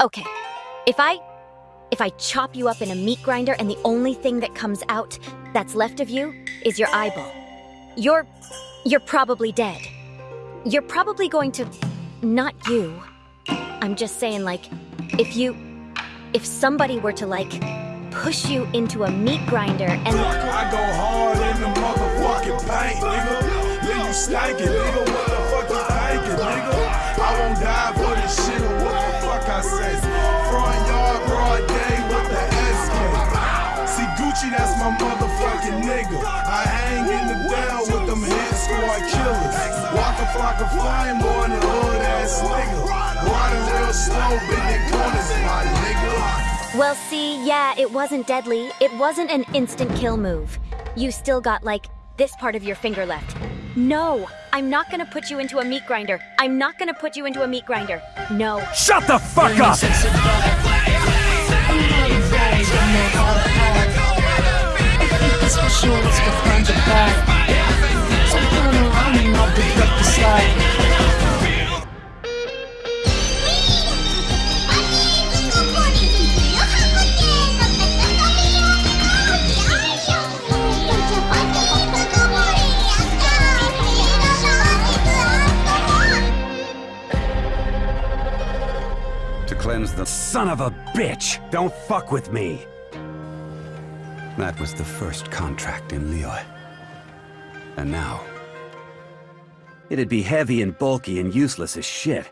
Okay, if I... If I chop you up in a meat grinder and the only thing that comes out that's left of you is your eyeball, you're... you're probably dead. You're probably going to... not you. I'm just saying, like, if you... if somebody were to, like, push you into a meat grinder and... I go hard in the motherfucking paint, nigga. Leave you stankin', nigga. What the fuck you thinking, nigga? I won't die hit squad killers. Waka Flocka Flame more than hood ass nigga. Riding real slow, bending corners, my nigga. Well, see, yeah, it wasn't deadly. It wasn't an instant kill move. You still got, like, this part of your finger left. No, I'm not gonna put you into a meat grinder. I'm not gonna put you into a meat grinder. No. Shut the fuck up! To cleanse the... Son of a bitch! Don't fuck with me! That was the first contract in Liyue. And now... It'd be heavy and bulky and useless as shit.